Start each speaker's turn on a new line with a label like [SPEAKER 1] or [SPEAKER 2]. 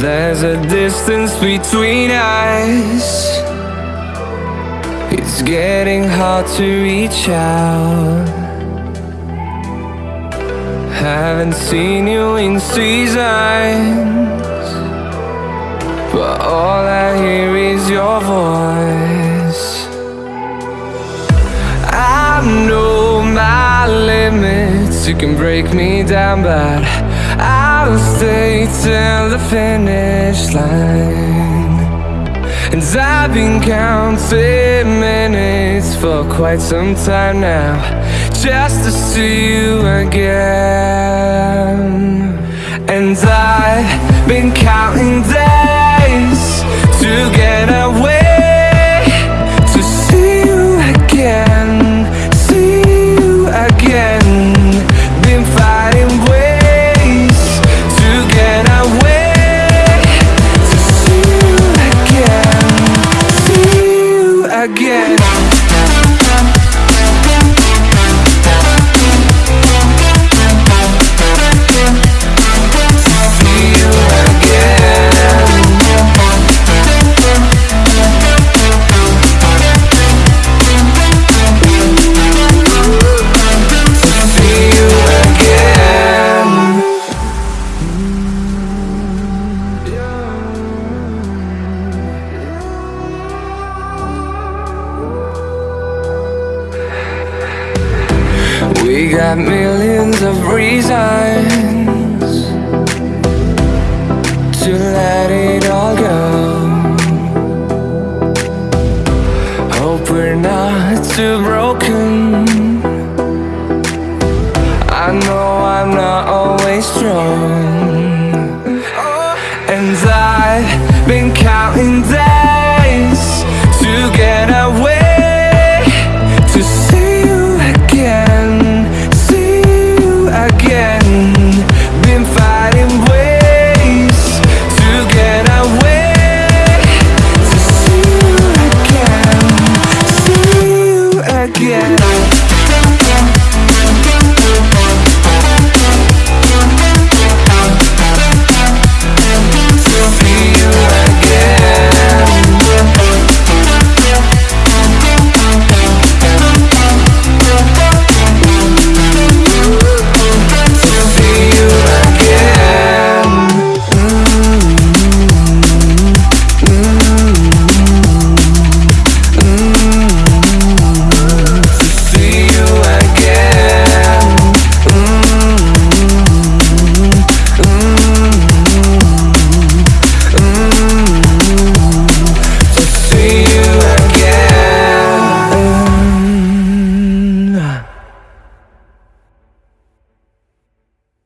[SPEAKER 1] There's a distance between us. It's getting hard to reach out. Haven't seen you in seasons You can break me down but I'll stay till the finish line. And I've been counting minutes for quite some time now Just to see you again. And I've been counting days again We got millions of reasons To let it all go. Hope we're not too broken. I know I'm not always strong. And I've been counting down.